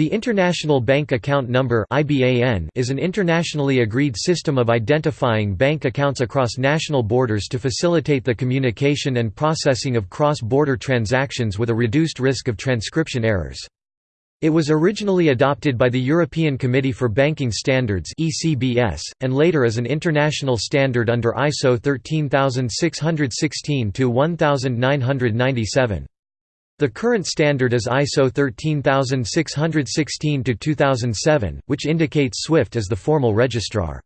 The International Bank Account Number is an internationally agreed system of identifying bank accounts across national borders to facilitate the communication and processing of cross-border transactions with a reduced risk of transcription errors. It was originally adopted by the European Committee for Banking Standards and later as an international standard under ISO 13616-1997. The current standard is ISO 13616-2007, which indicates SWIFT as the formal registrar.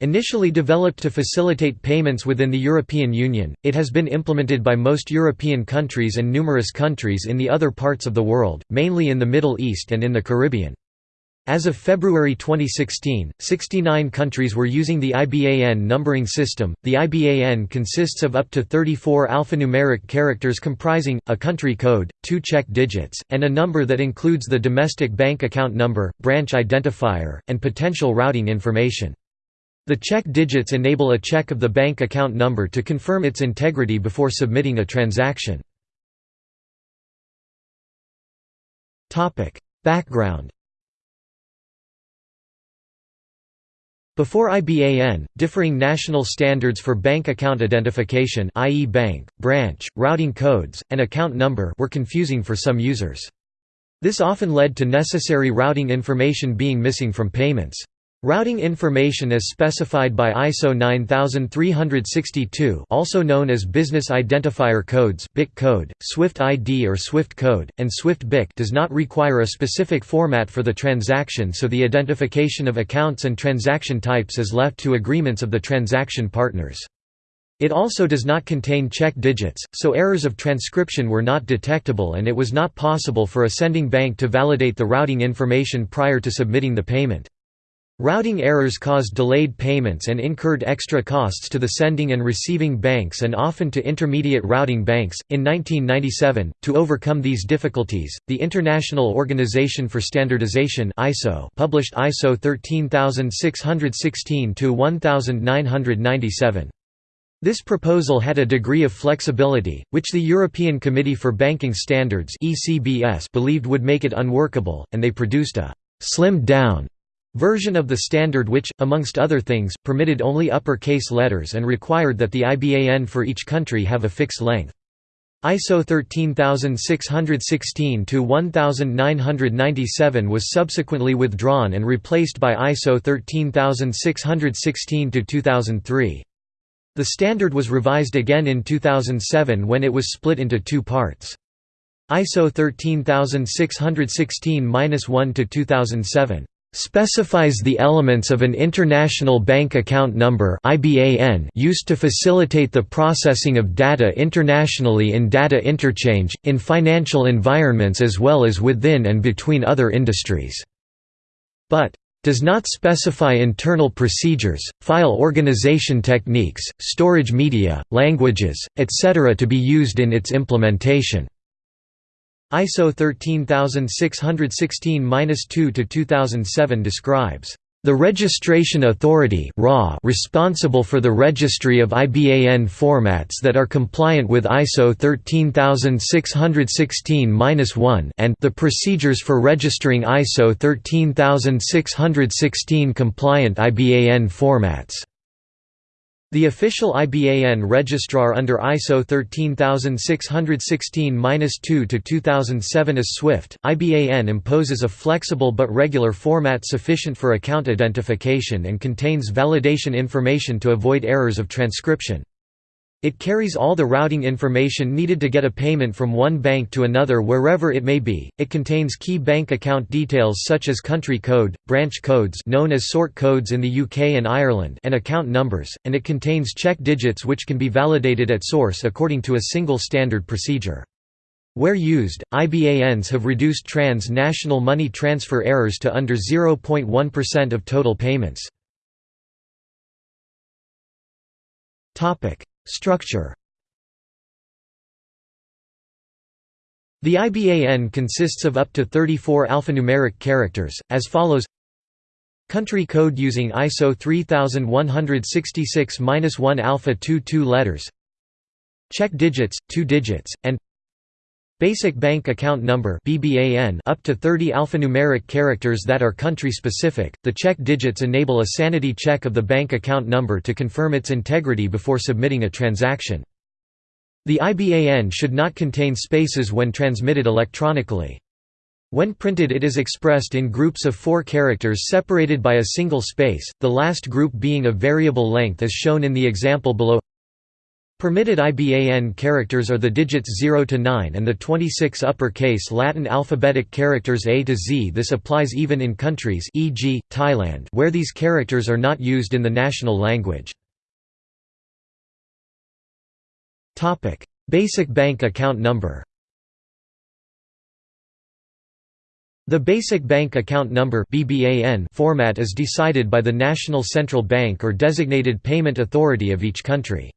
Initially developed to facilitate payments within the European Union, it has been implemented by most European countries and numerous countries in the other parts of the world, mainly in the Middle East and in the Caribbean. As of February 2016, 69 countries were using the IBAN numbering system. The IBAN consists of up to 34 alphanumeric characters comprising a country code, two check digits, and a number that includes the domestic bank account number, branch identifier, and potential routing information. The check digits enable a check of the bank account number to confirm its integrity before submitting a transaction. Background Before IBAN, differing national standards for bank account identification i.e. bank, branch, routing codes, and account number were confusing for some users. This often led to necessary routing information being missing from payments. Routing information as specified by ISO 9362 also known as Business Identifier Codes BIC code, SWIFT ID or SWIFT code, and SWIFT BIC does not require a specific format for the transaction so the identification of accounts and transaction types is left to agreements of the transaction partners. It also does not contain check digits, so errors of transcription were not detectable and it was not possible for a sending bank to validate the routing information prior to submitting the payment. Routing errors caused delayed payments and incurred extra costs to the sending and receiving banks and often to intermediate routing banks. In 1997, to overcome these difficulties, the International Organization for Standardization (ISO) published ISO 13616 to 1997. This proposal had a degree of flexibility, which the European Committee for Banking Standards (ECBS) believed would make it unworkable, and they produced a slimmed-down version of the standard which, amongst other things, permitted only upper-case letters and required that the IBAN for each country have a fixed length. ISO 13616-1997 was subsequently withdrawn and replaced by ISO 13616-2003. The standard was revised again in 2007 when it was split into two parts. ISO 13616-1-2007 specifies the elements of an International Bank Account Number used to facilitate the processing of data internationally in data interchange, in financial environments as well as within and between other industries. But does not specify internal procedures, file organization techniques, storage media, languages, etc. to be used in its implementation. ISO 13616-2-2007 describes the registration authority responsible for the registry of IBAN formats that are compliant with ISO 13616-1 and the procedures for registering ISO 13616 compliant IBAN formats. The official IBAN registrar under ISO 13616-2 to 2007 is SWIFT. IBAN imposes a flexible but regular format sufficient for account identification and contains validation information to avoid errors of transcription. It carries all the routing information needed to get a payment from one bank to another wherever it may be. It contains key bank account details such as country code, branch codes known as sort codes in the UK and Ireland and account numbers, and it contains check digits which can be validated at source according to a single standard procedure. Where used, IBANs have reduced trans-national money transfer errors to under 0.1% of total payments. Structure. The IBAN consists of up to 34 alphanumeric characters, as follows. Country code using ISO 3166-1 alpha 2 2 letters. Check digits, 2 digits, and Basic Bank Account Number (BBAN) up to 30 alphanumeric characters that are country specific. The check digits enable a sanity check of the bank account number to confirm its integrity before submitting a transaction. The IBAN should not contain spaces when transmitted electronically. When printed it is expressed in groups of four characters separated by a single space, the last group being of variable length as shown in the example below Permitted IBAN characters are the digits 0 to 9 and the 26 uppercase Latin alphabetic characters A to Z. This applies even in countries e.g., Thailand where these characters are not used in the national language. Topic: Basic bank account number The Basic Bank Account Number (BBAN) format is decided by the National Central Bank or designated payment authority of each country.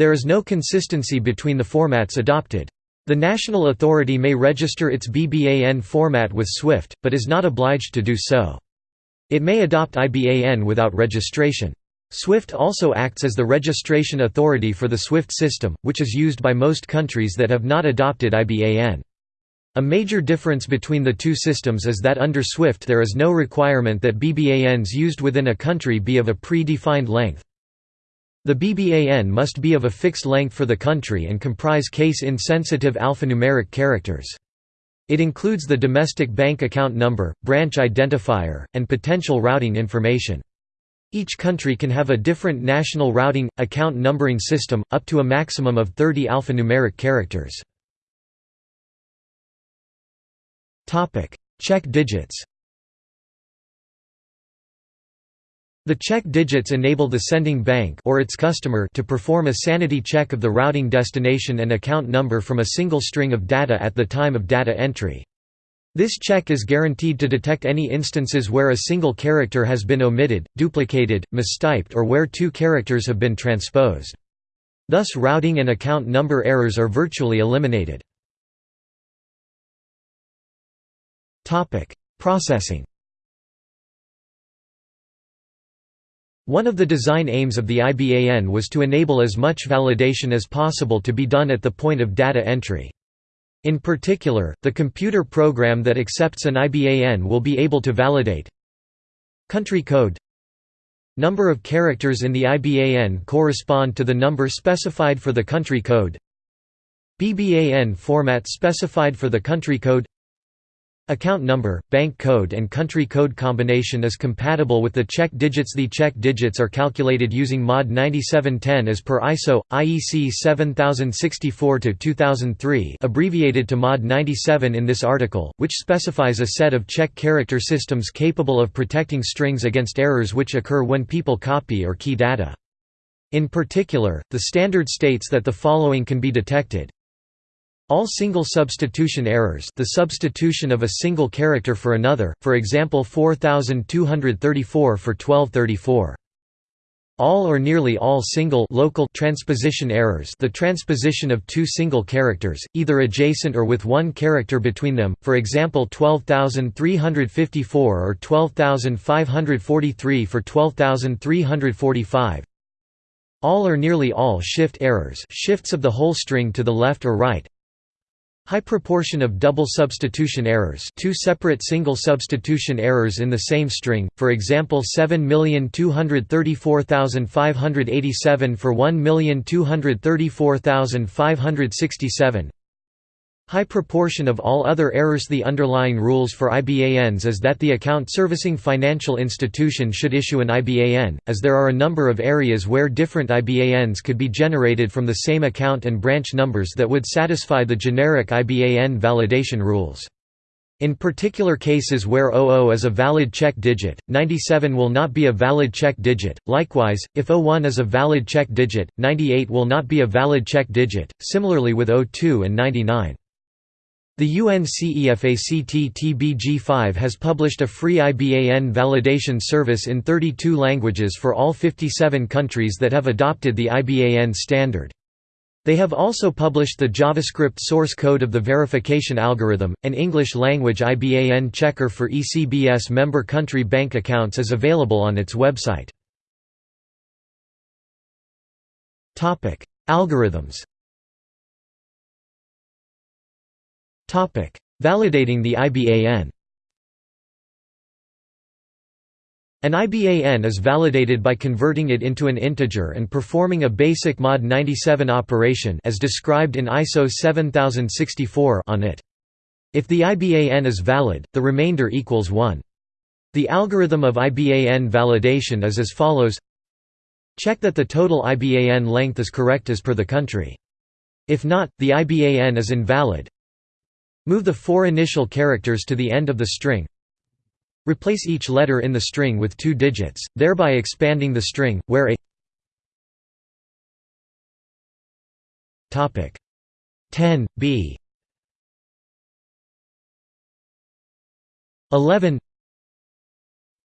There is no consistency between the formats adopted. The national authority may register its BBAN format with SWIFT, but is not obliged to do so. It may adopt IBAN without registration. SWIFT also acts as the registration authority for the SWIFT system, which is used by most countries that have not adopted IBAN. A major difference between the two systems is that under SWIFT there is no requirement that BBANs used within a country be of a pre-defined length. The BBAN must be of a fixed length for the country and comprise case-insensitive alphanumeric characters. It includes the domestic bank account number, branch identifier, and potential routing information. Each country can have a different national routing, account numbering system, up to a maximum of 30 alphanumeric characters. Check digits The check digits enable the sending bank or its customer to perform a sanity check of the routing destination and account number from a single string of data at the time of data entry. This check is guaranteed to detect any instances where a single character has been omitted, duplicated, mistyped or where two characters have been transposed. Thus routing and account number errors are virtually eliminated. Processing One of the design aims of the IBAN was to enable as much validation as possible to be done at the point of data entry. In particular, the computer program that accepts an IBAN will be able to validate country code number of characters in the IBAN correspond to the number specified for the country code BBAN format specified for the country code Account number, bank code and country code combination is compatible with the check digits The check digits are calculated using MOD 9710 as per ISO, IEC 7064-2003 abbreviated to MOD 97 in this article, which specifies a set of check character systems capable of protecting strings against errors which occur when people copy or key data. In particular, the standard states that the following can be detected all single substitution errors the substitution of a single character for another, for example 4234 for 1234. All or nearly all single local transposition errors the transposition of two single characters, either adjacent or with one character between them, for example 12354 or 12543 for 12345. All or nearly all shift errors shifts of the whole string to the left or right, High proportion of double substitution errors two separate single substitution errors in the same string, for example 7234587 for 1234567 High proportion of all other errors The underlying rules for IBANs is that the account servicing financial institution should issue an IBAN, as there are a number of areas where different IBANs could be generated from the same account and branch numbers that would satisfy the generic IBAN validation rules. In particular cases where 00 is a valid check digit, 97 will not be a valid check digit. Likewise, if 01 is a valid check digit, 98 will not be a valid check digit, similarly with 02 and 99. The UNCEFACT-TBG5 has published a free IBAN validation service in 32 languages for all 57 countries that have adopted the IBAN standard. They have also published the JavaScript source code of the verification algorithm. An English language IBAN checker for ECBS member country bank accounts is available on its website. Topic: Algorithms Validating the IBAN An IBAN is validated by converting it into an integer and performing a basic mod 97 operation as described in ISO 7064 on it. If the IBAN is valid, the remainder equals 1. The algorithm of IBAN validation is as follows Check that the total IBAN length is correct as per the country. If not, the IBAN is invalid. Move the four initial characters to the end of the string. Replace each letter in the string with two digits, thereby expanding the string, where a 10, b. 11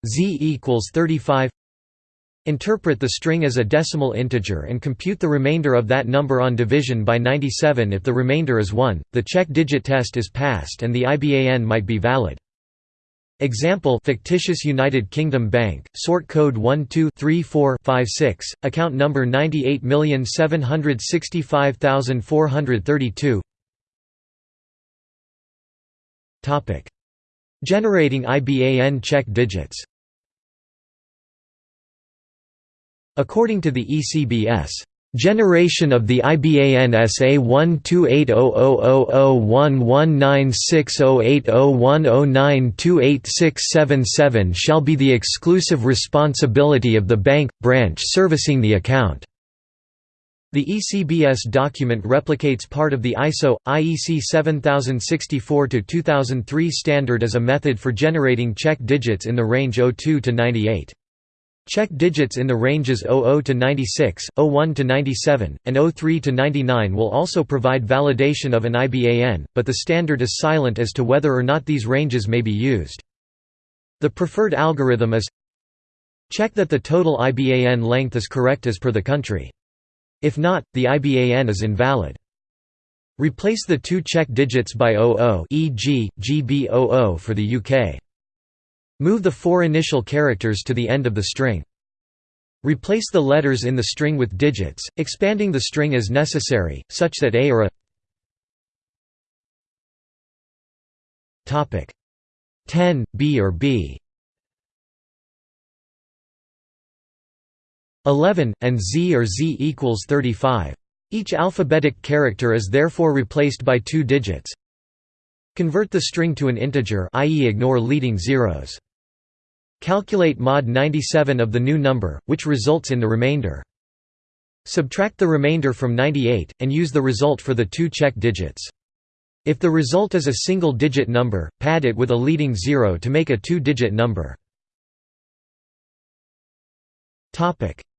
z equals 35 Interpret the string as a decimal integer and compute the remainder of that number on division by 97 if the remainder is 1, the check digit test is passed and the IBAN might be valid. Example fictitious United Kingdom Bank, sort code 123456, account number 98765432 Generating IBAN check digits According to the ECBS Generation of the IBAN SA 128000119608010928677 shall be the exclusive responsibility of the bank, branch servicing the account. The ECBS document replicates part of the ISO, IEC 7064-2003 standard as a method for generating check digits in the range 02 to 98. Check digits in the ranges 00 to 96, 01 to 97, and 03 to 99 will also provide validation of an IBAN, but the standard is silent as to whether or not these ranges may be used. The preferred algorithm is Check that the total IBAN length is correct as per the country. If not, the IBAN is invalid. Replace the two check digits by 00 e.g., GB00 for the UK. Move the four initial characters to the end of the string. Replace the letters in the string with digits, expanding the string as necessary, such that a or a Topic 10, b or b 11, and z or z equals 35. Each alphabetic character is therefore replaced by two digits. Convert the string to an integer i.e. ignore leading zeros. Calculate mod 97 of the new number, which results in the remainder. Subtract the remainder from 98, and use the result for the two check digits. If the result is a single-digit number, pad it with a leading zero to make a two-digit number.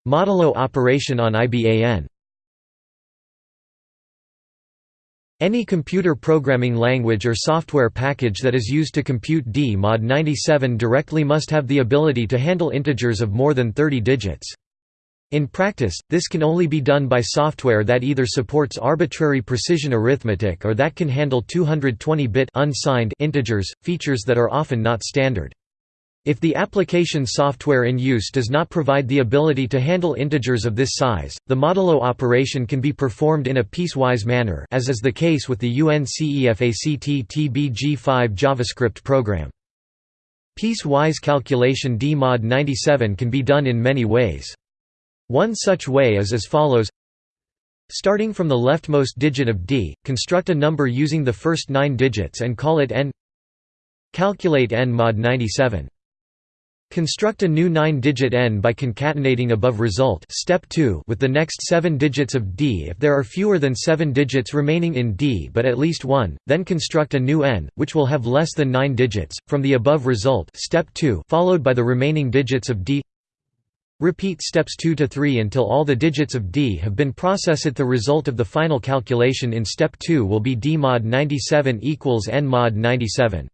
Modulo operation on IBAN Any computer programming language or software package that is used to compute D mod 97 directly must have the ability to handle integers of more than 30 digits. In practice, this can only be done by software that either supports arbitrary precision arithmetic or that can handle 220-bit unsigned integers, features that are often not standard. If the application software in use does not provide the ability to handle integers of this size, the modulo operation can be performed in a piecewise manner as is the case with the UNCEFACT-TBG5 JavaScript program. Piecewise calculation D mod 97 can be done in many ways. One such way is as follows Starting from the leftmost digit of D, construct a number using the first nine digits and call it n Calculate n mod 97 Construct a new 9-digit n by concatenating above result step 2 with the next 7 digits of d if there are fewer than 7 digits remaining in d but at least one, then construct a new n, which will have less than 9 digits, from the above result step 2 followed by the remaining digits of d Repeat steps 2 to 3 until all the digits of d have been processed. The result of the final calculation in step 2 will be d mod 97 equals n mod 97.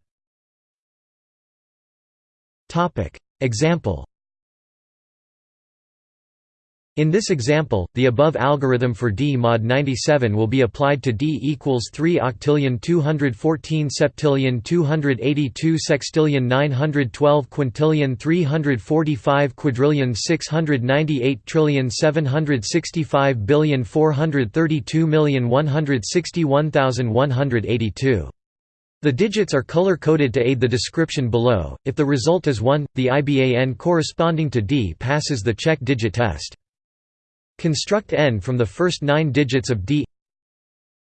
Topic. Example. In this example, the above algorithm for D mod 97 will be applied to D equals 3 octillion 214 septillion 282 sextillion 912 quintillion 345 quadrillion 698 trillion 765 billion 432 million 161,182 The digits are color-coded to aid the description below. If the result is 1, the IBAN corresponding to D passes the check digit test. Construct n from the first 9 digits of D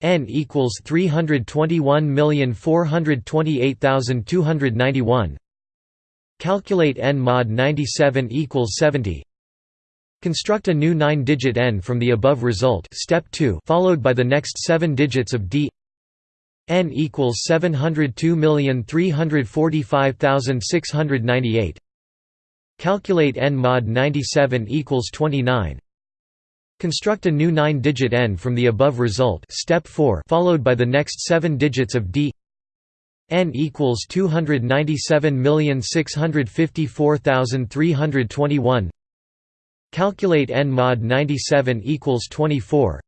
n equals 321428291 Calculate n mod 97 equals 70 Construct a new 9-digit n from the above result step 2 followed by the next 7 digits of D n equals 702345698 Calculate n mod 97 equals 29 Construct a new 9-digit n from the above result step 4 followed by the next 7 digits of d. N equals 297654321 Calculate n mod 97 equals 24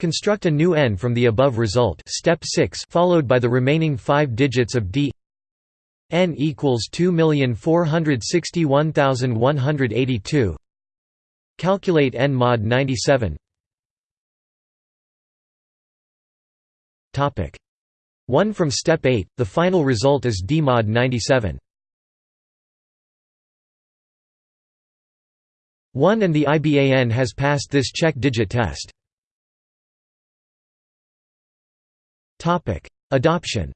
Construct a new n from the above result. Step 6 followed by the remaining 5 digits of d. N equals 2461182 Calculate n mod 97 Topic. 1 from step 8 the final result is d mod 97 1 and the IBAN has passed this check digit test Adoption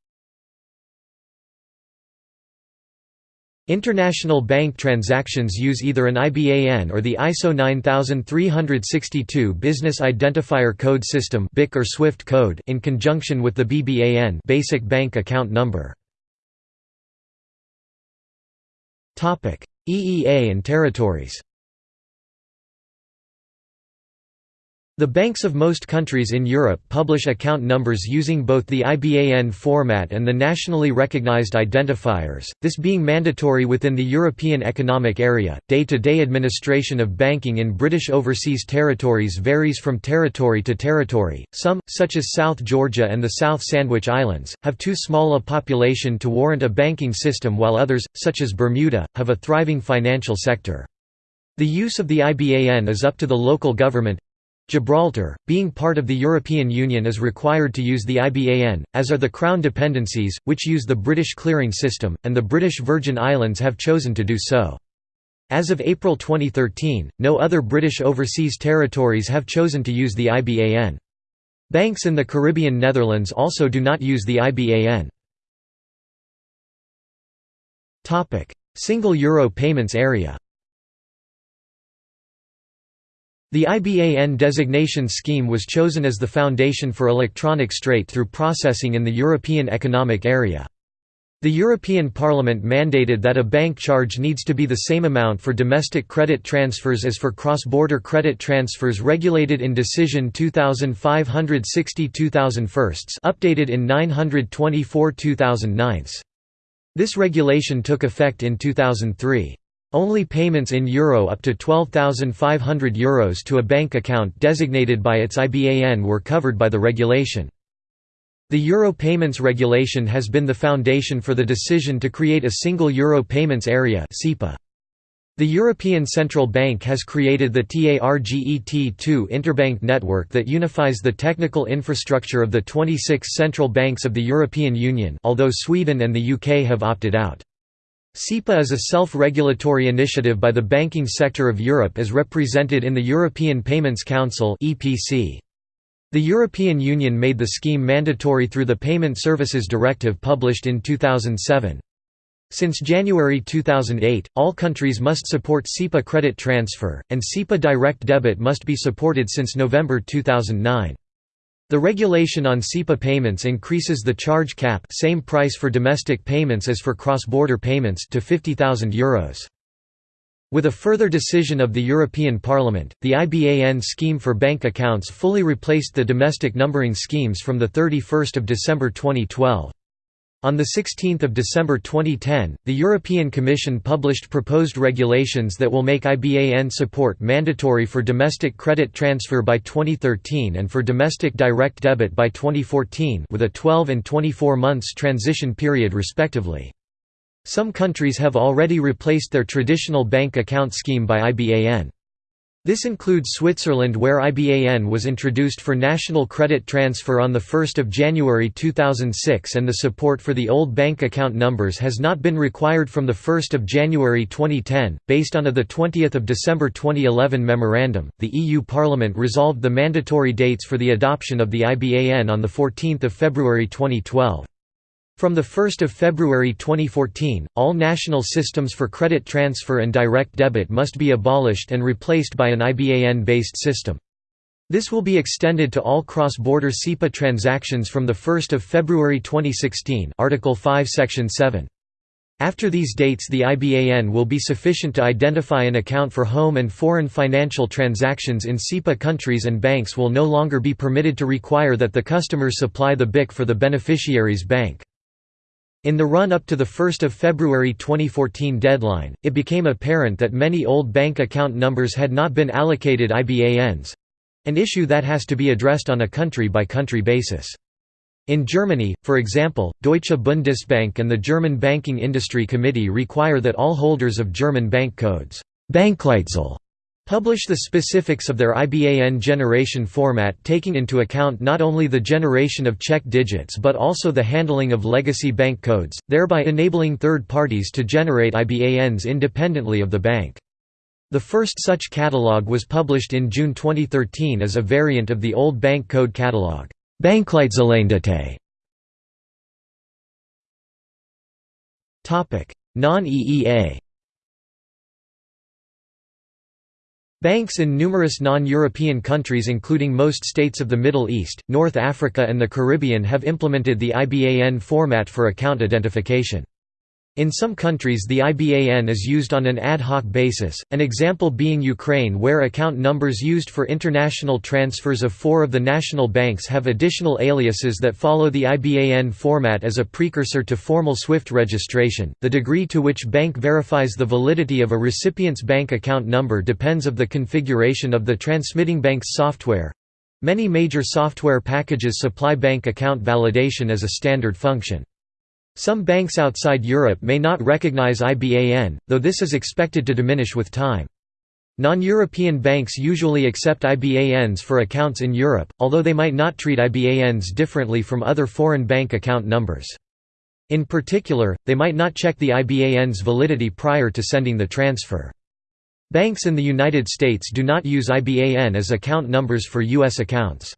International bank transactions use either an IBAN or the ISO 9362 Business Identifier Code System (BIC) or SWIFT code in conjunction with the BBAN basic bank account number. Topic: EEA and territories The banks of most countries in Europe publish account numbers using both the IBAN format and the nationally recognized identifiers, this being mandatory within the European Economic Area. Day to day administration of banking in British overseas territories varies from territory to territory. Some, such as South Georgia and the South Sandwich Islands, have too small a population to warrant a banking system, while others, such as Bermuda, have a thriving financial sector. The use of the IBAN is up to the local government, Gibraltar, being part of the European Union is required to use the IBAN, as are the Crown dependencies, which use the British clearing system, and the British Virgin Islands have chosen to do so. As of April 2013, no other British overseas territories have chosen to use the IBAN. Banks in the Caribbean Netherlands also do not use the IBAN. Single Euro payments area The IBAN designation scheme was chosen as the foundation for electronic straight-through processing in the European Economic Area. The European Parliament mandated that a bank charge needs to be the same amount for domestic credit transfers as for cross-border credit transfers regulated in Decision 2560-2001 updated in 924-2009. This regulation took effect in 2003. Only payments in euro up to €12,500 Euros to a bank account designated by its IBAN were covered by the regulation. The Euro Payments Regulation has been the foundation for the decision to create a single Euro Payments Area The European Central Bank has created the TARGET2 interbank network that unifies the technical infrastructure of the 26 central banks of the European Union although Sweden and the UK have opted out. SEPA is a self-regulatory initiative by the banking sector of Europe as represented in the European Payments Council The European Union made the scheme mandatory through the Payment Services Directive published in 2007. Since January 2008, all countries must support SEPA credit transfer, and SEPA direct debit must be supported since November 2009. The regulation on SEPA payments increases the charge cap same price for domestic payments as for cross-border payments to €50,000. With a further decision of the European Parliament, the IBAN scheme for bank accounts fully replaced the domestic numbering schemes from 31 December 2012. On 16 December 2010, the European Commission published proposed regulations that will make IBAN support mandatory for domestic credit transfer by 2013 and for domestic direct debit by 2014 with a 12 and 24 months transition period respectively. Some countries have already replaced their traditional bank account scheme by IBAN. This includes Switzerland where IBAN was introduced for national credit transfer on 1 January 2006 and the support for the old bank account numbers has not been required from 1 January 2010. Based on a 20 December 2011 memorandum, the EU Parliament resolved the mandatory dates for the adoption of the IBAN on 14 February 2012. From 1 February 2014, all national systems for credit transfer and direct debit must be abolished and replaced by an IBAN-based system. This will be extended to all cross-border SEPA transactions from 1 February 2016 Article 5 Section 7. After these dates the IBAN will be sufficient to identify an account for home and foreign financial transactions in SEPA countries and banks will no longer be permitted to require that the customers supply the BIC for the beneficiary's bank. In the run-up to the 1 February 2014 deadline, it became apparent that many old bank account numbers had not been allocated IBANs—an issue that has to be addressed on a country-by-country -country basis. In Germany, for example, Deutsche Bundesbank and the German Banking Industry Committee require that all holders of German bank codes Bankleitzahl publish the specifics of their IBAN generation format taking into account not only the generation of check digits but also the handling of legacy bank codes, thereby enabling third parties to generate IBANs independently of the bank. The first such catalog was published in June 2013 as a variant of the old bank code catalog. Non-EEA Banks in numerous non-European countries including most states of the Middle East, North Africa and the Caribbean have implemented the IBAN format for account identification. In some countries the IBAN is used on an ad hoc basis, an example being Ukraine where account numbers used for international transfers of four of the national banks have additional aliases that follow the IBAN format as a precursor to formal SWIFT registration. The degree to which bank verifies the validity of a recipient's bank account number depends of the configuration of the transmitting bank's software. Many major software packages supply bank account validation as a standard function. Some banks outside Europe may not recognize IBAN, though this is expected to diminish with time. Non-European banks usually accept IBANs for accounts in Europe, although they might not treat IBANs differently from other foreign bank account numbers. In particular, they might not check the IBAN's validity prior to sending the transfer. Banks in the United States do not use IBAN as account numbers for U.S. accounts.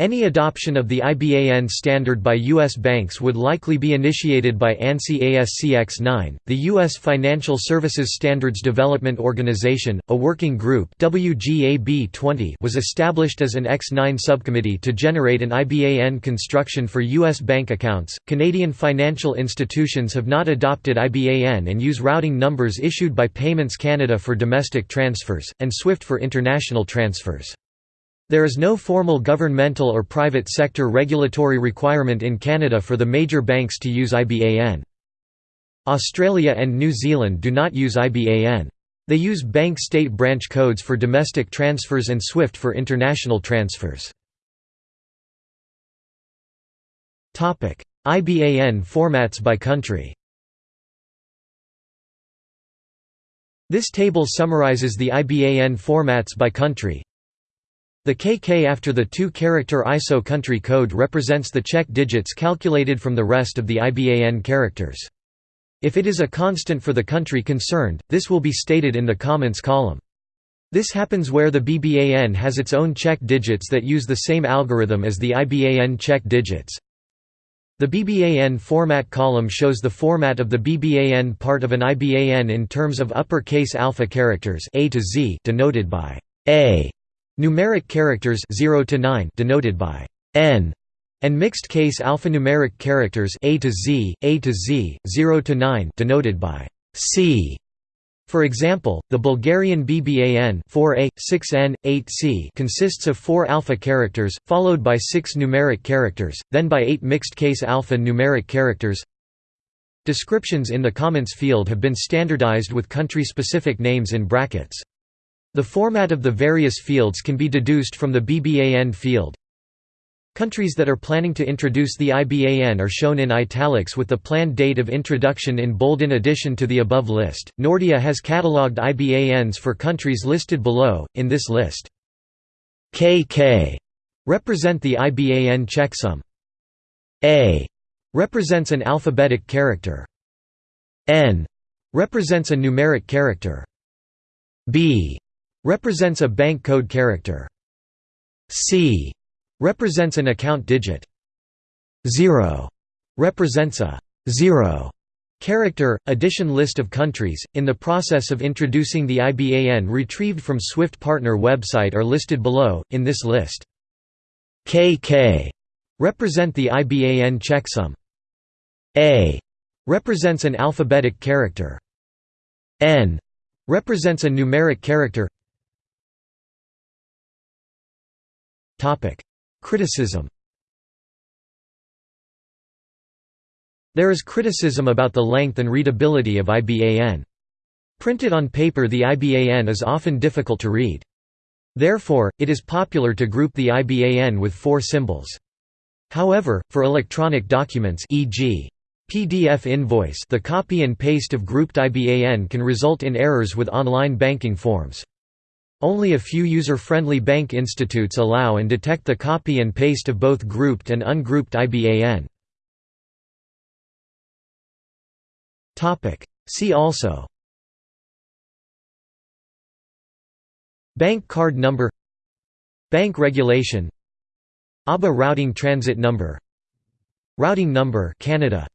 Any adoption of the IBAN standard by U.S. banks would likely be initiated by ANSI ASCX 9, the U.S. Financial Services Standards Development Organization, a working group WGAB 20 was established as an X9 subcommittee to generate an IBAN construction for U.S. bank accounts. Canadian financial institutions have not adopted IBAN and use routing numbers issued by Payments Canada for domestic transfers, and SWIFT for international transfers. There is no formal governmental or private sector regulatory requirement in Canada for the major banks to use IBAN. Australia and New Zealand do not use IBAN. They use bank state branch codes for domestic transfers and SWIFT for international transfers. IBAN formats by country This table summarizes the IBAN formats by country. The KK after the two-character ISO country code represents the check digits calculated from the rest of the IBAN characters. If it is a constant for the country concerned, this will be stated in the comments column. This happens where the BBAN has its own check digits that use the same algorithm as the IBAN check digits. The BBAN format column shows the format of the BBAN part of an IBAN in terms of uppercase alpha characters A to Z denoted by A Numeric characters 0 to 9 denoted by n and mixed case alphanumeric characters a to z, a to z, 0 to 9 denoted by c. For example, the Bulgarian BBAN 4A, 6N, 8C consists of 4 alpha characters, followed by 6 numeric characters, then by 8 mixed-case alpha numeric characters. Descriptions in the comments field have been standardized with country-specific names in brackets. The format of the various fields can be deduced from the BBAN field. Countries that are planning to introduce the IBAN are shown in italics with the planned date of introduction in bold. In addition to the above list, Nordea has catalogued IBANs for countries listed below, in this list. KK represent the IBAN checksum. A represents an alphabetic character. N represents a numeric character. B represents a bank code character. C represents an account digit. 0 represents a 0 character. Addition list of countries, in the process of introducing the IBAN retrieved from SWIFT partner website are listed below, in this list. KK represent the IBAN checksum. A represents an alphabetic character. N represents a numeric character. Criticism There is criticism about the length and readability of IBAN. Printed on paper the IBAN is often difficult to read. Therefore, it is popular to group the IBAN with four symbols. However, for electronic documents e.g. PDF invoice the copy and paste of grouped IBAN can result in errors with online banking forms. Only a few user-friendly bank institutes allow and detect the copy and paste of both grouped and ungrouped IBAN. See also. Bank card number. Bank regulation. ABA routing transit number. Routing number Canada.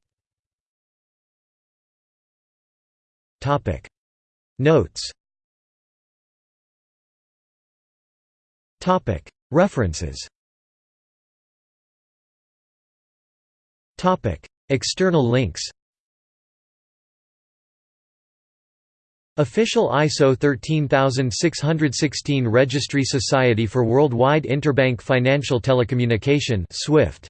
Notes References. External links. Official ISO 13616 Registry Society for Worldwide Interbank Financial Telecommunication SWIFT.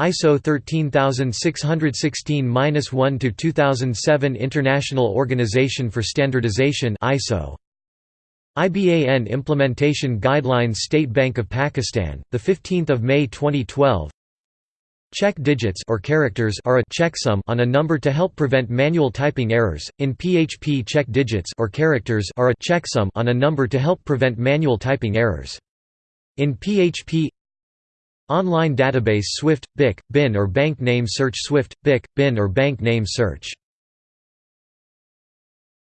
ISO 13616-1 to 2007 International Organization for Standardization ISO IBAN Implementation Guidelines State Bank of Pakistan, the 15th of May 2012. Check digits or characters are a checksum on a number to help prevent manual typing errors. In PHP, check digits or characters are a checksum on a number to help prevent manual typing errors. In PHP Online database Swift, BIC, BIN or bank name search Swift, BIC, BIN or bank name search